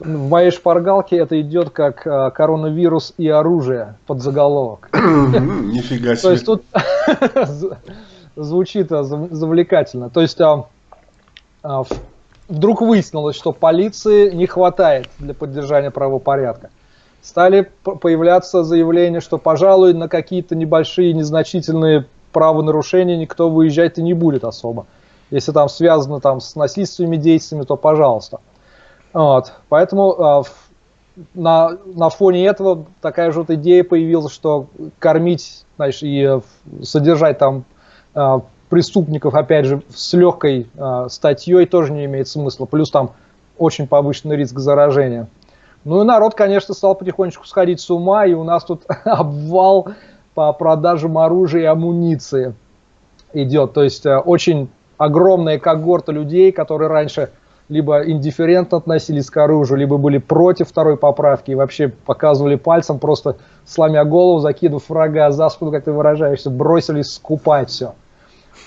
в моей шпаргалке это идет как а, коронавирус и оружие под заголовок. Нифига себе. То есть тут звучит а, завлекательно. То есть а, вдруг выяснилось, что полиции не хватает для поддержания правопорядка. Стали появляться заявления, что, пожалуй, на какие-то небольшие, незначительные правонарушения никто выезжать и не будет особо. Если там связано там, с насильственными действиями, то пожалуйста. Вот. Поэтому на, на фоне этого такая же вот идея появилась, что кормить знаешь, и э, содержать там э, преступников, опять же, с легкой э, статьей тоже не имеет смысла. Плюс там очень повышенный риск заражения. Ну и народ, конечно, стал потихонечку сходить с ума, и у нас тут обвал по продажам оружия и амуниции идет. То есть очень огромная когорта людей, которые раньше либо индифферентно относились к оружию, либо были против второй поправки и вообще показывали пальцем, просто сломя голову, закидывав врага за спину, как ты выражаешься, бросились скупать все.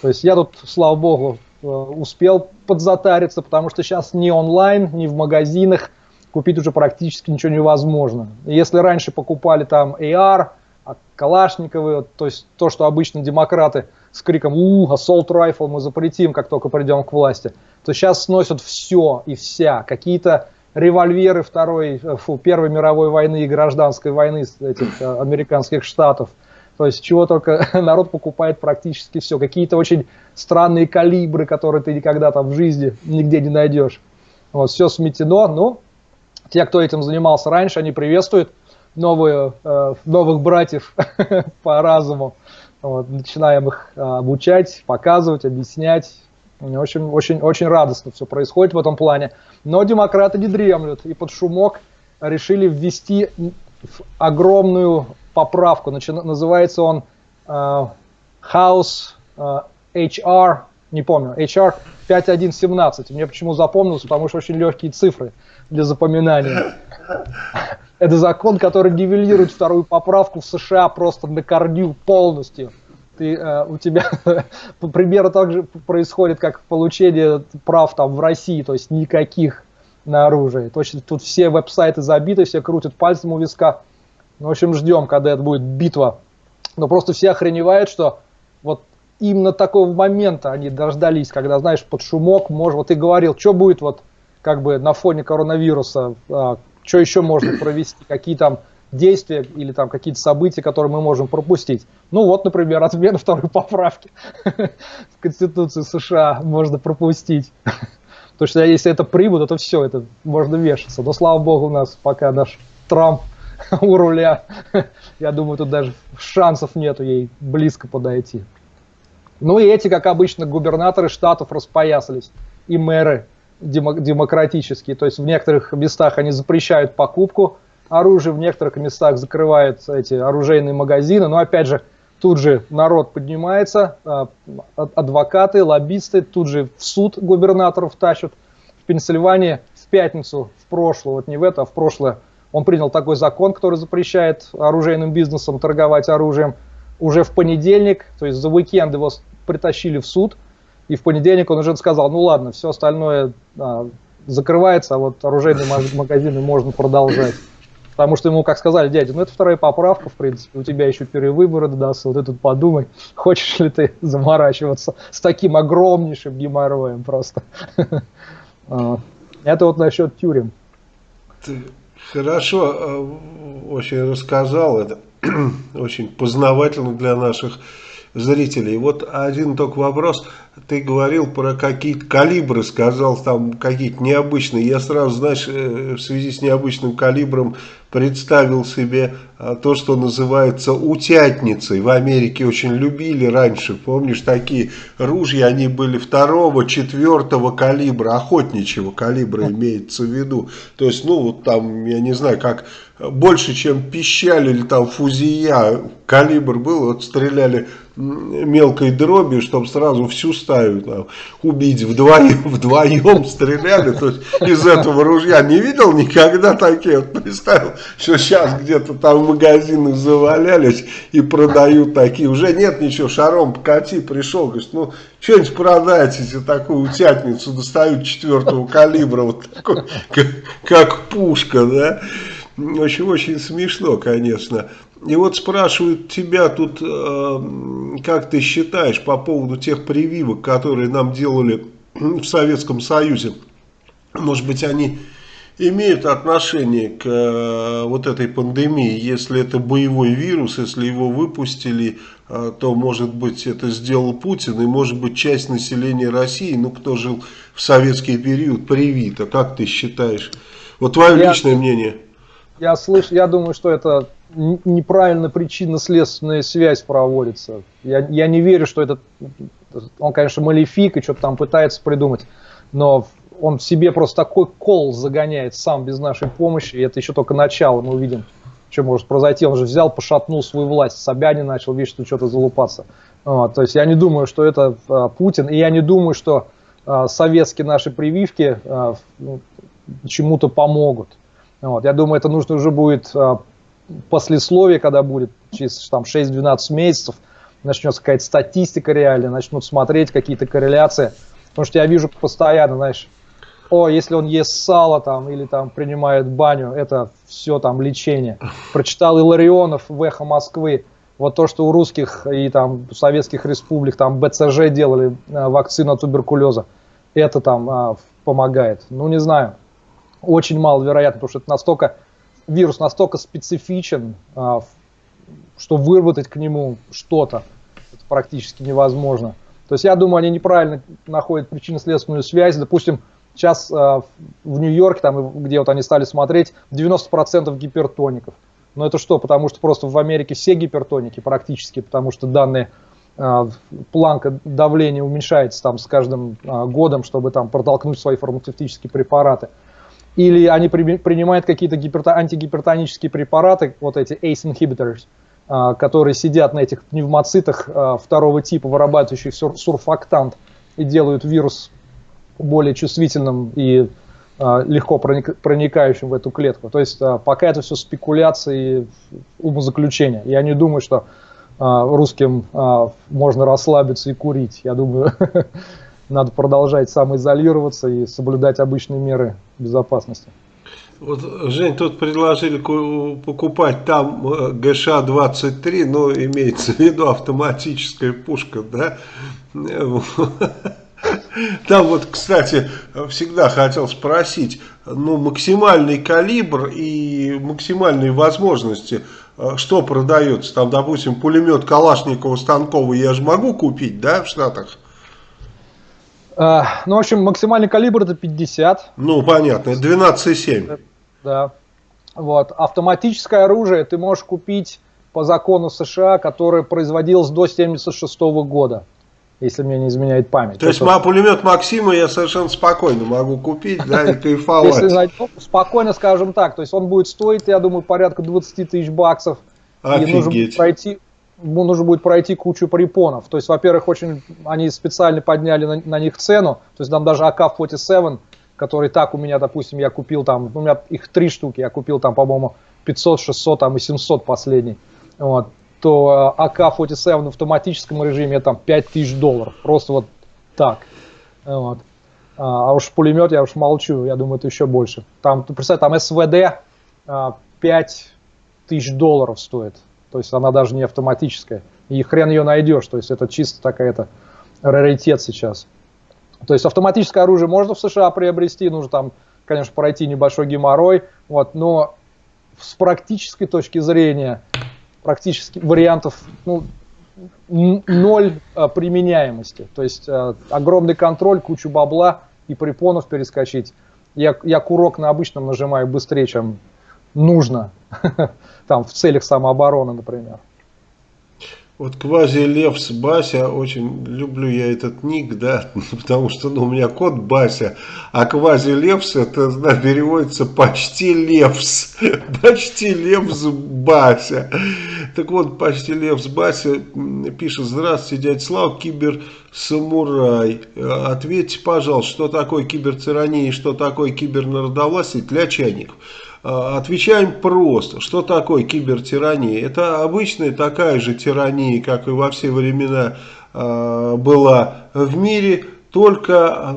То есть я тут, слава богу, э, успел подзатариться, потому что сейчас ни онлайн, ни в магазинах купить уже практически ничего невозможно. Если раньше покупали там AR, а Калашниковы, то есть то, что обычно демократы с криком «У, assault rifle мы запретим, как только придем к власти», то сейчас сносят все и вся. Какие-то револьверы второй, э, фу, Первой мировой войны и гражданской войны этих э, американских штатов. То есть чего только народ покупает практически все. Какие-то очень странные калибры, которые ты никогда там в жизни нигде не найдешь. Вот, все сметено. Ну, те, кто этим занимался раньше, они приветствуют новые, э, новых братьев по разуму. Вот, начинаем их обучать, показывать, объяснять. Очень, очень, очень радостно все происходит в этом плане. Но демократы не дремлют и под шумок решили ввести огромную поправку. Называется он uh, House uh, HR, не помню, HR 5117. Мне почему запомнился, потому что очень легкие цифры для запоминания. Это закон, который нивелирует вторую поправку в США просто на корню полностью ты, э, у тебя примерно так же происходит, как получение прав там в России, то есть никаких на оружие. Точно тут все веб-сайты забиты, все крутят пальцем у виска. Ну, в общем, ждем, когда это будет битва. Но просто все охреневают, что вот именно такого момента они дождались, когда, знаешь, под шумок, может, вот ты говорил, что будет вот как бы на фоне коронавируса, а, что еще можно провести, какие там действия или там какие-то события, которые мы можем пропустить. Ну вот, например, отмена второй поправки в Конституции США можно пропустить. Потому что если это прибыль, то все, это можно вешаться. Но слава богу, у нас пока наш Трамп у руля. Я думаю, тут даже шансов нету ей близко подойти. Ну и эти, как обычно, губернаторы штатов распоясались. И мэры демократические. То есть в некоторых местах они запрещают покупку оружие, в некоторых местах закрывают эти оружейные магазины, но опять же, тут же народ поднимается, а, адвокаты, лоббисты, тут же в суд губернаторов тащат. В Пенсильвании в пятницу, в прошлое, вот не в это, а в прошлое, он принял такой закон, который запрещает оружейным бизнесам торговать оружием. Уже в понедельник, то есть за уикенд его притащили в суд, и в понедельник он уже сказал, ну ладно, все остальное а, закрывается, а вот оружейные магазины можно продолжать. Потому что ему, как сказали, дядя, ну это вторая поправка, в принципе, у тебя еще перевыборы дадутся, вот этот подумай, хочешь ли ты заморачиваться с таким огромнейшим геморроем просто. А, это вот насчет тюрем. Ты хорошо э, очень рассказал, это очень познавательно для наших зрителей. Вот один только вопрос. Ты говорил про какие-то калибры, сказал там какие-то необычные. Я сразу, знаешь, э, в связи с необычным калибром представил себе а, то, что называется утятницей. В Америке очень любили раньше, помнишь, такие ружья, они были второго, четвертого калибра, охотничьего калибра имеется в виду. То есть, ну, вот там, я не знаю, как больше, чем пищали или там фузия, калибр был, вот стреляли мелкой дробью, чтобы сразу всю стаю там, убить. Вдвоем, вдвоем стреляли, то есть из этого ружья. Не видел никогда такие, вот представил, что сейчас где-то там в магазинах завалялись и продают такие, уже нет ничего, шаром покати, пришел, говорит, ну, что-нибудь продайте, такую утятницу достают четвертого калибра, вот такой, как, как пушка, да, очень, очень смешно, конечно. И вот спрашивают тебя тут, э, как ты считаешь по поводу тех прививок, которые нам делали в Советском Союзе. Может быть, они имеют отношение к э, вот этой пандемии. Если это боевой вирус, если его выпустили, э, то, может быть, это сделал Путин, и, может быть, часть населения России, ну, кто жил в советский период, привита. Как ты считаешь? Вот твое я, личное мнение. Я слышу, я думаю, что это неправильно причинно-следственная связь проводится. Я, я не верю, что этот, он, конечно, малефик и что-то там пытается придумать, но он в себе просто такой кол загоняет сам без нашей помощи, и это еще только начало, мы увидим, что может произойти. Он же взял, пошатнул свою власть, Собянин начал, видишь, что что-то залупаться. Вот, то есть я не думаю, что это а, Путин, и я не думаю, что а, советские наши прививки а, ну, чему-то помогут. Вот, я думаю, это нужно уже будет а, послесловие, когда будет через там, 6-12 месяцев, начнется какая-то статистика реальная, начнут смотреть какие-то корреляции. Потому что я вижу постоянно, знаешь, о, если он ест сало там или там принимает баню, это все там лечение. Прочитал Иларионов в «Эхо Москвы», вот то, что у русских и там советских республик там БЦЖ делали э, вакцину от туберкулеза, это там а, помогает. Ну, не знаю, очень маловероятно, потому что это настолько вирус настолько специфичен, а, что выработать к нему что-то практически невозможно. То есть я думаю, они неправильно находят причинно-следственную связь. Допустим, сейчас а, в Нью-Йорке, там, где вот они стали смотреть, 90% гипертоников. Но это что? Потому что просто в Америке все гипертоники практически, потому что данные а, планка давления уменьшается там с каждым годом, чтобы там протолкнуть свои фармацевтические препараты или они при, принимают какие-то гиперто, антигипертонические препараты, вот эти ACE inhibitors, а, которые сидят на этих пневмоцитах а, второго типа, вырабатывающих сур, сурфактант, и делают вирус более чувствительным и а, легко проник, проникающим в эту клетку. То есть а, пока это все спекуляции умозаключения. Я не думаю, что а, русским а, можно расслабиться и курить. Я думаю, надо продолжать самоизолироваться и соблюдать обычные меры безопасности. Вот, Жень, тут предложили покупать там э, ГШ-23, но имеется в виду автоматическая пушка, да? Там вот, кстати, всегда хотел спросить, ну, максимальный калибр и максимальные возможности, э, что продается? Там, допустим, пулемет Калашникова Станкова я же могу купить, да, в Штатах? А, ну, в общем, максимальный калибр это 50. Ну, понятно, 12,7. Да. Вот. Автоматическое оружие ты можешь купить по закону США, которое производилось до 76 года, если мне не изменяет память. То есть это... пулемет Максима я совершенно спокойно могу купить, да, и кайфовать. Если спокойно, скажем так, то есть он будет стоить, я думаю, порядка 20 тысяч баксов. Офигеть. И нужно пройти, нужно будет пройти кучу препонов. То есть, во-первых, очень они специально подняли на, на них цену. То есть там даже АК-47, который так у меня, допустим, я купил там, у меня их три штуки, я купил там, по-моему, 500, 600 там, и 700 последний. Вот то э, АК-47 в автоматическом режиме там 5000 долларов. Просто вот так. Вот. А, а уж пулемет я уж молчу, я думаю, это еще больше. Там, представь, там СВД 5000 а, долларов стоит. То есть она даже не автоматическая. И хрен ее найдешь. То есть это чисто такая-то раритет сейчас. То есть автоматическое оружие можно в США приобрести, нужно там, конечно, пройти небольшой геморрой, вот, но с практической точки зрения, практически вариантов ну, ноль а, применяемости. То есть а, огромный контроль, кучу бабла и препонов перескочить. Я, я курок на обычном нажимаю быстрее, чем нужно. там в целях самообороны, например. Вот квази-левс Бася, очень люблю я этот ник, да, потому что ну, у меня кот Бася, а квази-левс это да, переводится почти левс, почти левс Бася. Так вот, почти Лев с Бася пишет, здравствуйте, дядя Слава, киберсамурай. Ответьте, пожалуйста, что такое кибертирания и что такое кибернародовластие для чайников. А, отвечаем просто. Что такое кибертирания? Это обычная такая же тирания, как и во все времена а, была в мире, только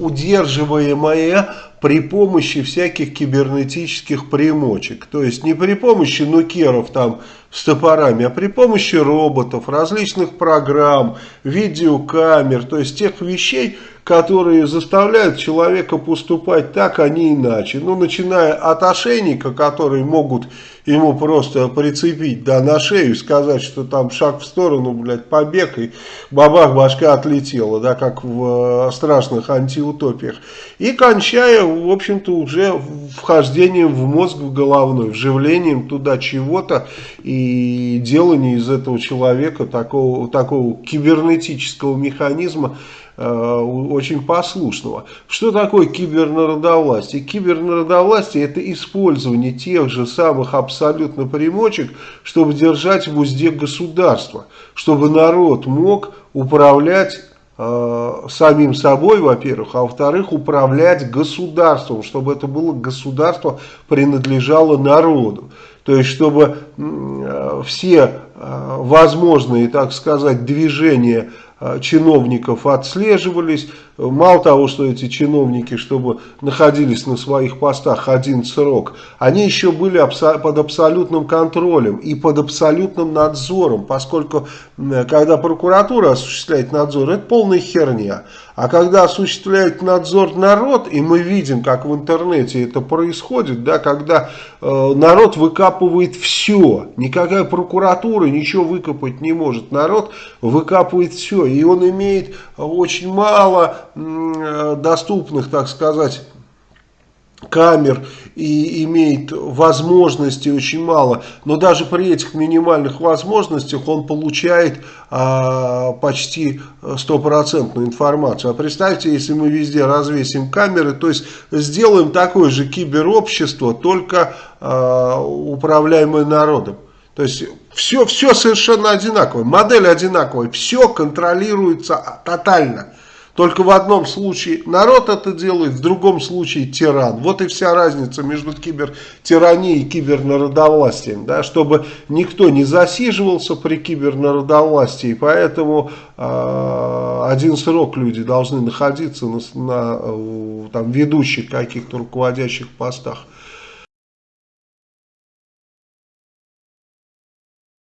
удерживаемая при помощи всяких кибернетических примочек. То есть не при помощи нукеров там с топорами, а при помощи роботов, различных программ, видеокамер, то есть тех вещей, которые заставляют человека поступать так, а не иначе. Ну, начиная от ошейника, которые могут ему просто прицепить да, на шею и сказать, что там шаг в сторону, блядь, побег, и бабах, башка отлетела, да, как в э, страшных антиутопиях. И кончая, в общем-то, уже вхождением в мозг в головной, вживлением туда чего-то и делание из этого человека такого, такого кибернетического механизма, Э, очень послушного. Что такое кибернародовластие? Кибернародовластие это использование тех же самых абсолютно примочек, чтобы держать в узде государство, чтобы народ мог управлять э, самим собой, во-первых, а во-вторых, управлять государством, чтобы это было государство принадлежало народу. То есть, чтобы э, все э, возможные, так сказать, движения чиновников отслеживались. Мало того, что эти чиновники, чтобы находились на своих постах один срок, они еще были под абсолютным контролем и под абсолютным надзором, поскольку когда прокуратура осуществляет надзор, это полная херня. А когда осуществляет надзор народ, и мы видим, как в интернете это происходит, да, когда э, народ выкапывает все, никакая прокуратура ничего выкопать не может, народ выкапывает все, и он имеет очень мало доступных, так сказать, камер и имеет возможностей очень мало, но даже при этих минимальных возможностях он получает а, почти стопроцентную информацию. А представьте, если мы везде развесим камеры, то есть сделаем такое же киберобщество, только а, управляемое народом. То есть все, все совершенно одинаковое, модель одинаковая, все контролируется тотально. Только в одном случае народ это делает, в другом случае тиран. Вот и вся разница между кибертиранией и кибернародовластием. Да, чтобы никто не засиживался при кибернародовластии. Поэтому э, один срок люди должны находиться на, на там, ведущих каких-то руководящих постах.